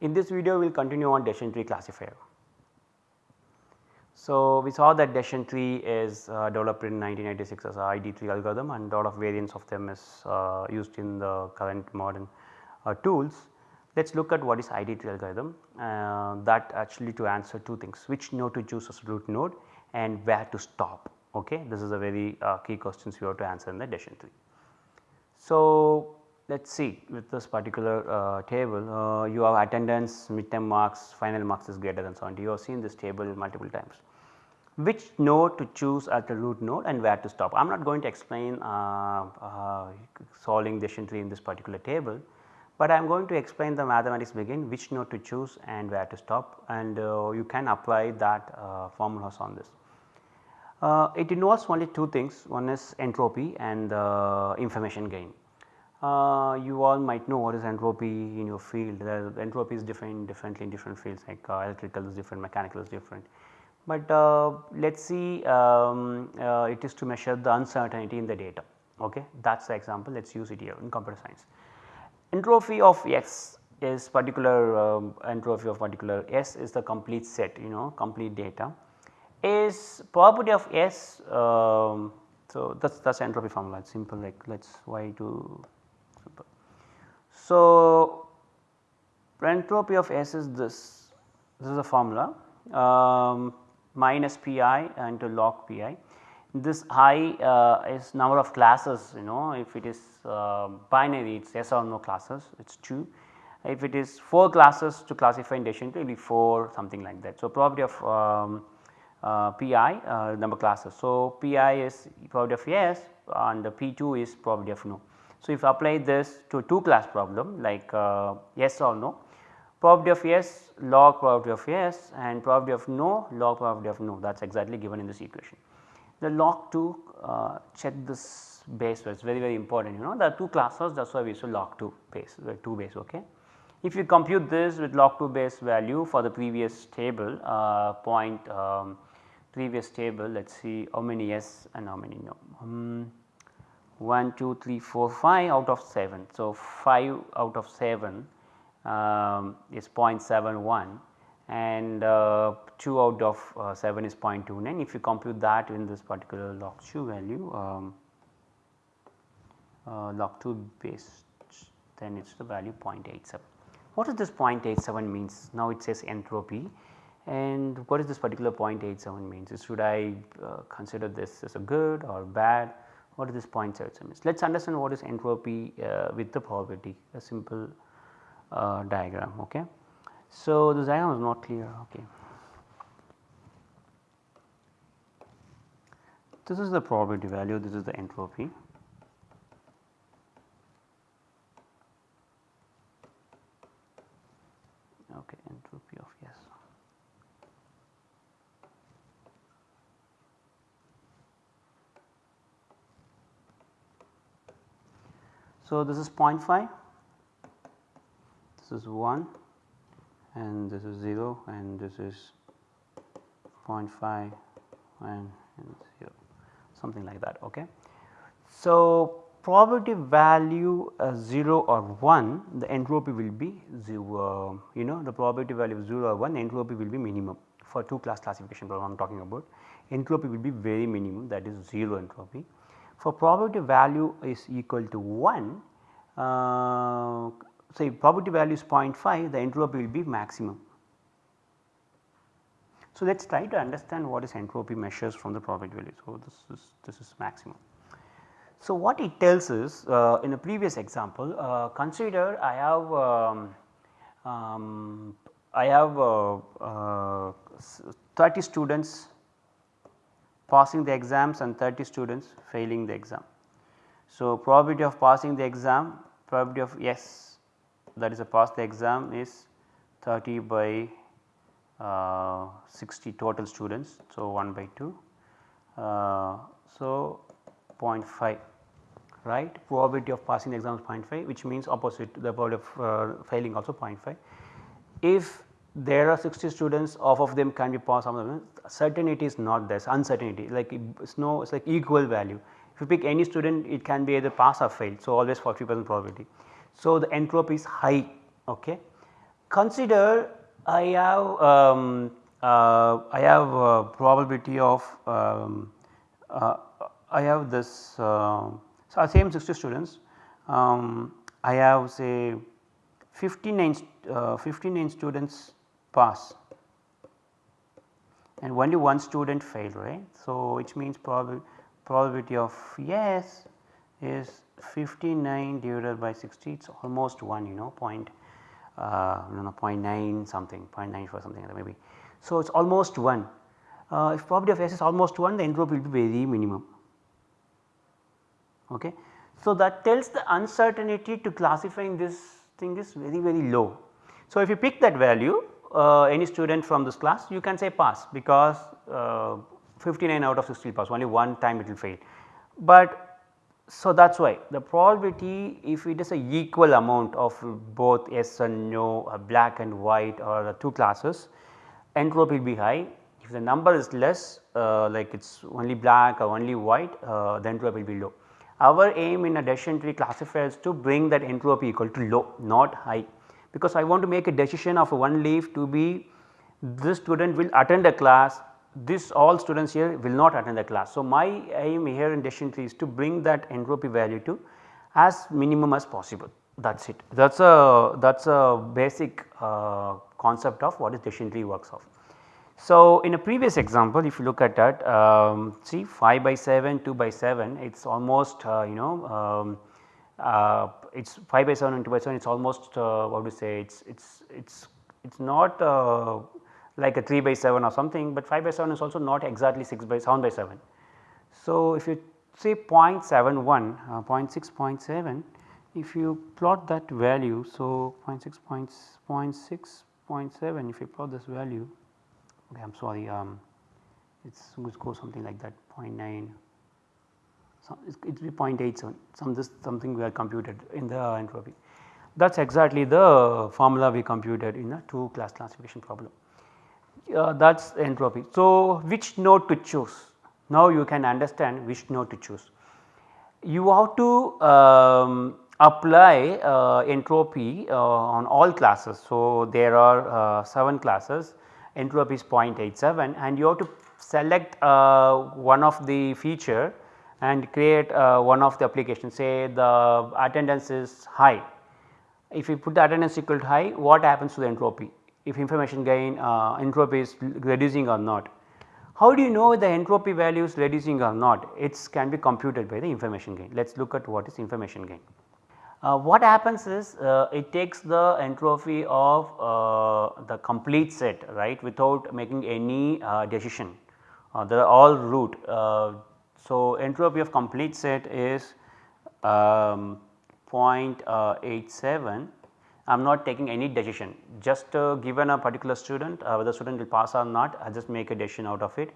In this video we will continue on decision tree classifier. So, we saw that decision tree is uh, developed in 1996 as a ID3 algorithm and lot of variants of them is uh, used in the current modern uh, tools. Let us look at what is ID3 algorithm uh, that actually to answer two things which node to choose as root node and where to stop ok. This is a very uh, key questions you have to answer in the decision tree. So, let us see with this particular uh, table uh, you have attendance, midterm marks, final marks is greater than 70 you have seen this table multiple times. Which node to choose as the root node and where to stop. I am not going to explain uh, uh solving decision in this particular table, but I am going to explain the mathematics begin which node to choose and where to stop and uh, you can apply that uh, formulas on this. It involves only two things one is entropy and information gain. Uh, you all might know what is entropy in your field the entropy is defined differently in different fields like uh, electrical is different mechanical is different. But uh, let us see um, it is to measure the uncertainty in the data ok that is the example let us use it here in computer science. Entropy of x is particular um, entropy of particular S is the complete set you know complete data is probability of S um, so that is that is entropy formula it's simple like let us y to. So entropy of S is this this is a formula um, minus pi into log pi this i uh, is number of classes you know if it is uh, binary it is yes or no classes it is 2 if it is 4 classes to classify in decision it will be 4 something like that. So, probability of um, uh, pi uh, number classes. So, pi is probability of yes and the p2 is probability of no. So, if you apply this to 2 class problem like uh, yes or no probability of yes log probability of yes and probability of no log probability of no that is exactly given in this equation. The log 2 uh, check this base is very very important you know there are 2 classes that is why we use log 2 base 2 base ok. If you compute this with log 2 base value for the previous table uh, point um, previous table let us see how many yes and how many no. Um, 1, 2, 3, 4, 5 out of 7. So, 5 out of 7 um, is 0.71 and uh, 2 out of uh, 7 is 0.29. If you compute that in this particular log 2 value um, uh, log 2 base then it is the value 0.87. What does this 0.87 means? Now it says entropy and what is this particular 0.87 means? Should I uh, consider this as a good or bad? What is this 0.87 means? Let us understand what is entropy uh, with the probability a simple uh, diagram. Okay. So, this diagram is not clear. Okay. This is the probability value, this is the entropy. Okay, entropy of yes. So, this is 0.5, this is 1 and this is 0 and this is 0.5 and, and 0 something like that. Okay. So, probability value uh, 0 or 1 the entropy will be 0 you know the probability value of 0 or 1 entropy will be minimum for 2 class classification problem I am talking about entropy will be very minimum that is 0 entropy for probability value is equal to 1, uh, say probability value is 0.5 the entropy will be maximum. So, let us try to understand what is entropy measures from the probability value. So, this is this is maximum. So, what it tells is uh, in a previous example uh, consider I have um, um, I have uh, uh 30 students passing the exams and 30 students failing the exam. So, probability of passing the exam probability of yes that is a pass the exam is 30 by uh, 60 total students. So, 1 by 2. Uh, so, 0.5 right probability of passing the exam is 0.5 which means opposite the probability of uh, failing also 0.5. If there are 60 students half of them can be passed some of them. Certainty is not there uncertainty like it's no it's like equal value. If you pick any student it can be either pass or fail so always 40 percent probability. So, the entropy is high okay? Consider I have um, uh, I have probability of um, uh, I have this uh, so same 60 students um, I have say 59, uh, 59 students pass and only one student failed right. So, which means prob probability of yes is 59 divided by 60 it is almost 1 you know point uh, you know 0.9 something 0.94 something like maybe. So, it is almost 1 uh, if probability of S is almost 1 the entropy will be very minimum. Okay. So, that tells the uncertainty to classifying this thing is very very low. So, if you pick that value uh, any student from this class you can say pass because uh, 59 out of 60 pass only one time it will fail. But so that is why the probability if it is a equal amount of both yes and no black and white or the two classes entropy will be high. If the number is less uh, like it is only black or only white uh, the entropy will be low. Our aim in a decision tree classifier is to bring that entropy equal to low not high because I want to make a decision of one leaf to be this student will attend a class this all students here will not attend the class. So, my aim here in decision tree is to bring that entropy value to as minimum as possible that is it. That is a that is a basic uh, concept of what is decision tree works of. So, in a previous example if you look at that um, see 5 by 7 2 by 7 it is almost uh, you know um, uh, it is 5 by 7 and 2 by 7 it is almost uh, what to say it is it is it is it is not uh, like a 3 by 7 or something, but 5 by 7 is also not exactly 6 by 7 by 7. So, if you say 0.71, uh, 0.6, 0.7, if you plot that value, so 0.6, 0.6, 0.7, if you plot this value, okay, I am sorry, um, it's it go something like that 0.9, so it will be 0.87, some this something we have computed in the entropy. That is exactly the formula we computed in a 2 class classification problem uh, that is entropy. So, which node to choose? Now you can understand which node to choose. You have to um, apply uh, entropy uh, on all classes. So, there are uh, 7 classes entropy is 0.87 and you have to select uh, one of the feature and create uh, one of the applications say the attendance is high. If you put the attendance equal to high what happens to the entropy? if information gain uh, entropy is reducing or not. How do you know the entropy value is reducing or not? It can be computed by the information gain. Let us look at what is information gain. Uh, what happens is uh, it takes the entropy of uh, the complete set right without making any uh, decision uh, they are all root. So, entropy of complete set is um, 0.87 I am not taking any decision just uh, given a particular student uh, whether student will pass or not I just make a decision out of it.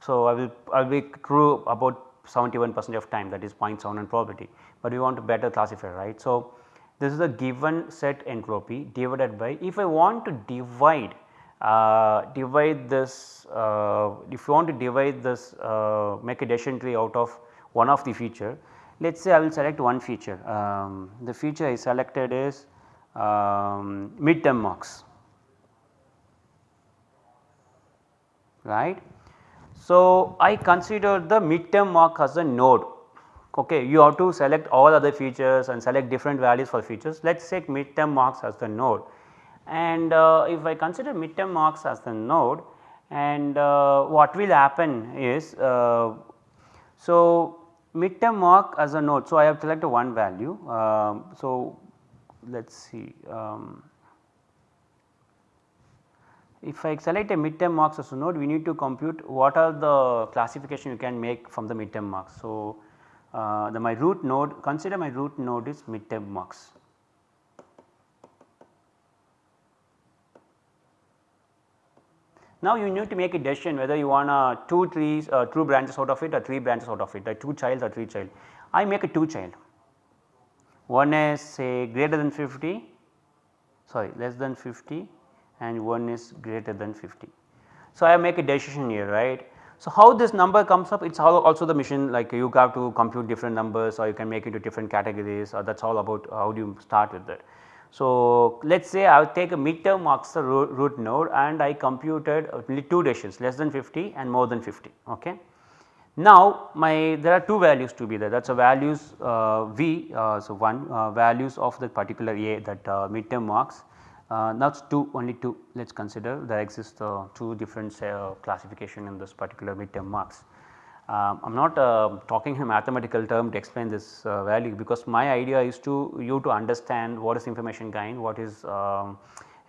So, I will I will be true about 71 percent of time that is 0.7 probability, but we want to better classify right. So, this is a given set entropy divided by if I want to divide uh, divide this uh, if you want to divide this uh, make a decision tree out of one of the feature let us say I will select one feature. Um, the feature I selected is um, midterm marks right. So, I consider the midterm mark as a node okay? You have to select all other features and select different values for features. Let us take midterm marks as the node and uh, if I consider midterm marks as the node and uh, what will happen is uh, so midterm mark as a node so I have selected one value um, so let us see. Um, if I select a midterm marks as a node we need to compute what are the classification you can make from the midterm marks. So, uh, the my root node consider my root node is midterm marks. Now you need to make a decision whether you want a 2 trees uh, 2 branches out of it or 3 branches out of it like 2 child or 3 child. I make a 2 child one is say greater than 50 sorry less than 50 and one is greater than 50. So, I make a decision here right. So, how this number comes up it is also the machine like you have to compute different numbers or you can make into different categories or that is all about how do you start with that. So, let us say I will take a midterm marks the root, node and I computed only two decisions less than 50 and more than 50. Okay. Now, my there are two values to be there that is a values uh, v uh, so one uh, values of the particular a that uh, midterm marks uh, now it is 2 only 2 let us consider there exist uh, two different classification in this particular midterm marks. Um, I am not talking in mathematical term to explain this value because my idea is to you to understand what is information gain, what is um,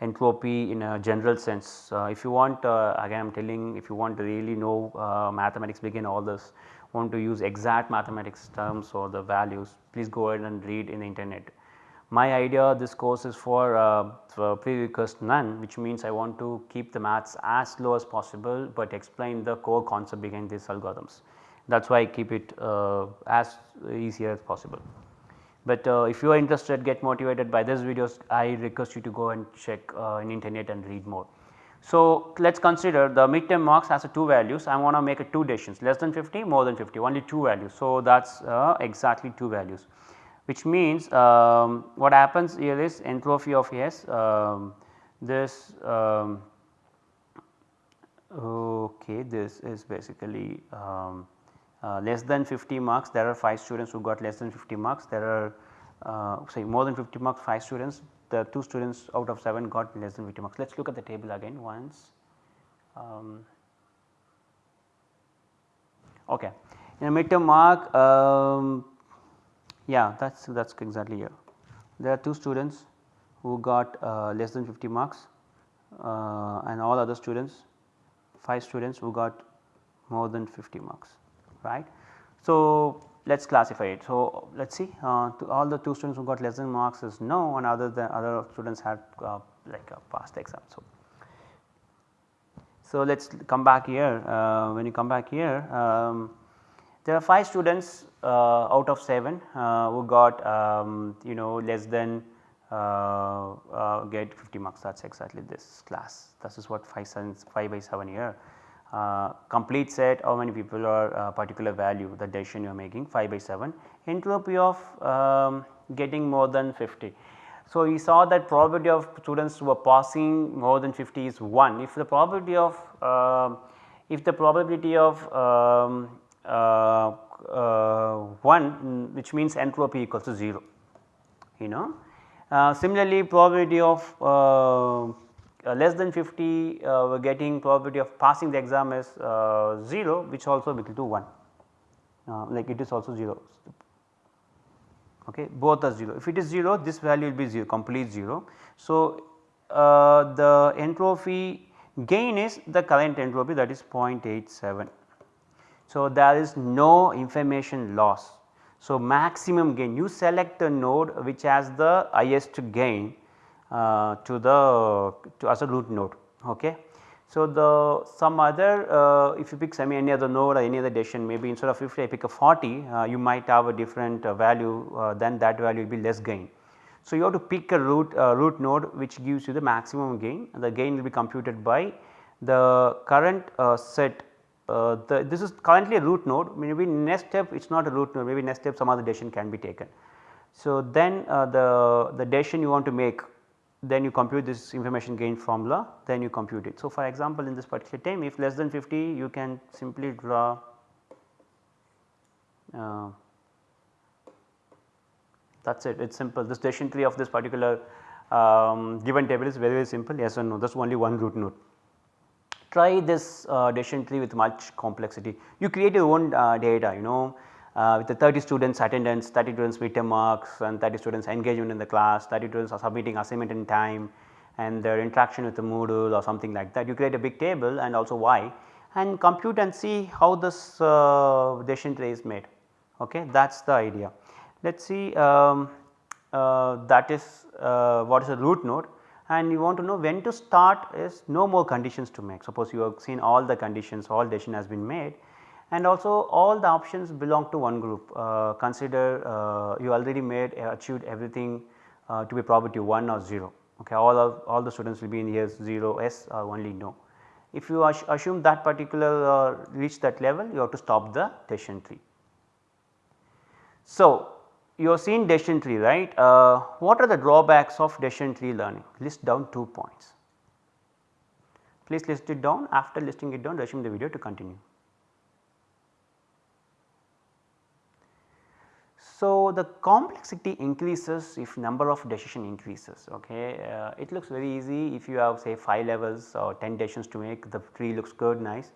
entropy in a general sense. Uh, if you want uh, again I am telling if you want to really know uh, mathematics begin all this want to use exact mathematics terms or the values please go ahead and read in the internet. My idea this course is for, uh, for prerequisite none which means I want to keep the maths as low as possible, but explain the core concept behind these algorithms. That is why I keep it uh, as easier as possible. But uh, if you are interested get motivated by this videos I request you to go and check uh, in internet and read more. So, let us consider the midterm marks as a 2 values I want to make a 2 decisions less than 50 more than 50 only 2 values. So, that is uh, exactly 2 values which means um, what happens here is entropy of S um, this um, okay this is basically um, uh, less than 50 marks there are 5 students who got less than 50 marks there are uh, say more than 50 marks 5 students the 2 students out of 7 got less than 50 marks. Let us look at the table again once. Um, okay. In a midterm mark um, yeah that is that is exactly here. There are 2 students who got uh, less than 50 marks uh, and all other students 5 students who got more than 50 marks right. So, let us classify it. So, let us see uh, all the 2 students who got less than marks is no and other than other students had uh, like a passed exam. So, so let us come back here uh, when you come back here um, there are 5 students uh, out of 7 uh, who got um, you know less than uh, get 50 marks. That is exactly this class. This is what 5, 5 by 7 here. Uh, complete set how many people are uh, particular value the decision you are making 5 by 7 entropy of um, getting more than 50. So, we saw that probability of students who are passing more than 50 is 1 if the probability of uh, if the probability of um, uh, uh, 1 which means entropy equals to 0 you know. Uh, similarly, probability of uh, less than 50 uh, we are getting probability of passing the exam is uh, 0 which also equal to 1 like it is also 0 okay both are 0 if it is 0 this value will be 0 complete 0. So, uh, the entropy gain is the current entropy that is 0.87. So, there is no information loss. So, maximum gain you select the node which has the highest gain uh, to the to as a root node. Okay. So, the some other uh, if you pick some any other node or any other decision maybe instead of if I pick a 40 uh, you might have a different uh, value uh, then that value will be less gain. So, you have to pick a root uh, root node which gives you the maximum gain the gain will be computed by the current set the this is currently a root node maybe next step it is not a root node maybe next step some other decision can be taken. So, then the the decision you want to make then you compute this information gain formula then you compute it. So, for example, in this particular time if less than 50 you can simply draw uh, that is it it is simple this decision tree of this particular um, given table is very very simple yes or no that is only one root node. Try this uh, decision tree with much complexity you create your own uh, data you know uh, with the 30 students attendance, 30 students midterm marks and 30 students engagement in the class, 30 students are submitting assignment in time and their interaction with the Moodle or something like that. You create a big table and also why and compute and see how this uh, decision tree is made okay that is the idea. Let us see um, uh, that is uh, what is a root node and you want to know when to start is no more conditions to make suppose you have seen all the conditions all decision has been made and also all the options belong to one group uh, consider uh, you already made uh, achieved everything uh, to be probability 1 or 0 okay all of all the students will be in here 0 s or only no. If you assume that particular uh, reach that level you have to stop the decision tree. So, you have seen decision tree right. Uh, what are the drawbacks of decision tree learning? List down 2 points. Please list it down after listing it down resume the video to continue. So, the complexity increases if number of decision increases ok. Uh, it looks very easy if you have say 5 levels or 10 decisions to make the tree looks good nice.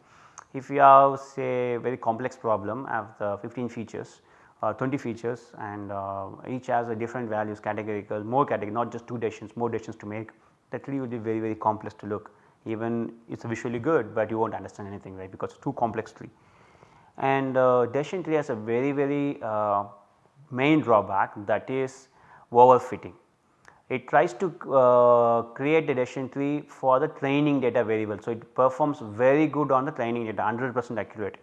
If you have say very complex problem have the 15 features 20 features and uh, each has a different values categorical more category not just 2 decisions more decisions to make that tree will be very very complex to look even it is visually good, but you will not understand anything right because it is too complex tree. And uh, decision tree has a very very uh, main drawback that is overfitting. It tries to uh, create a decision tree for the training data variable. So, it performs very good on the training data 100 percent accurate,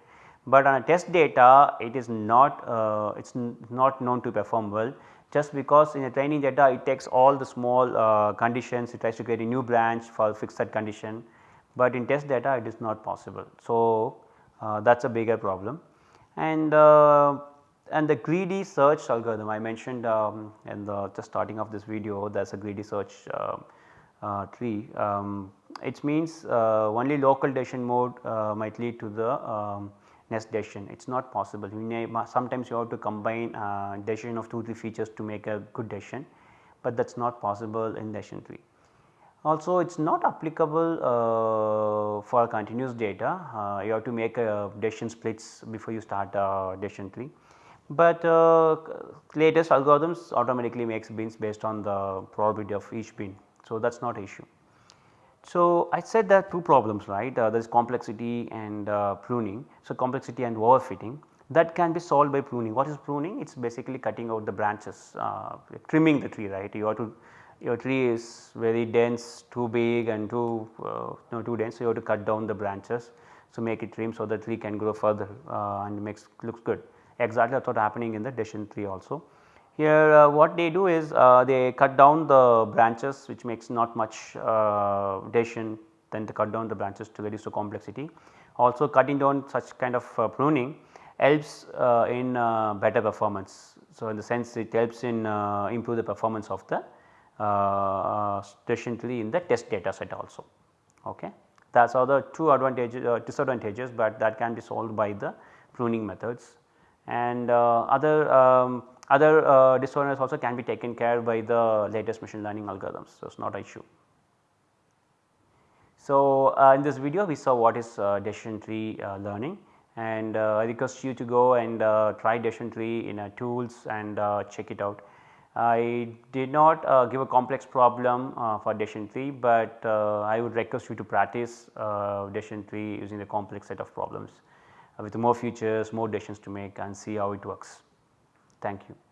but on a test data it is not uh, it is not known to perform well just because in a training data it takes all the small uh, conditions it tries to create a new branch for fix that condition, but in test data it is not possible. So, uh, that is a bigger problem and uh, and the greedy search algorithm I mentioned um, in the, just starting of this video there is a greedy search uh, uh, tree. Um, it means uh, only local decision mode might lead to the um, nest decision it is not possible you may sometimes you have to combine uh, decision of 2 3 features to make a good decision, but that is not possible in decision tree. Also it is not applicable uh, for continuous data uh, you have to make a decision splits before you start a decision tree, but uh, latest algorithms automatically makes bins based on the probability of each bin. So, that is not issue. So, I said there are two problems right uh, there is complexity and uh, pruning. So, complexity and overfitting that can be solved by pruning. What is pruning? It is basically cutting out the branches uh, trimming the tree right you have to your tree is very dense too big and too uh, no, too dense so you have to cut down the branches. So, make it trim so the tree can grow further uh, and makes looks good exactly that is what happening in the decision tree also. Here uh, what they do is uh, they cut down the branches which makes not much uh, then they cut down the branches to reduce the complexity. Also cutting down such kind of uh, pruning helps uh, in uh, better performance. So, in the sense it helps in improve the performance of the tree in the test data set also. Okay. That are the two advantages disadvantages, but that can be solved by the pruning methods and other um, other uh, disorders also can be taken care by the latest machine learning algorithms, so it is not an issue. So, uh, in this video we saw what is uh, decision tree uh, learning and uh, I request you to go and uh, try decision tree in tools and check it out. I did not give a complex problem for decision tree, but I would request you to practice decision tree using the complex set of problems with more features, more decisions to make and see how it works. Thank you.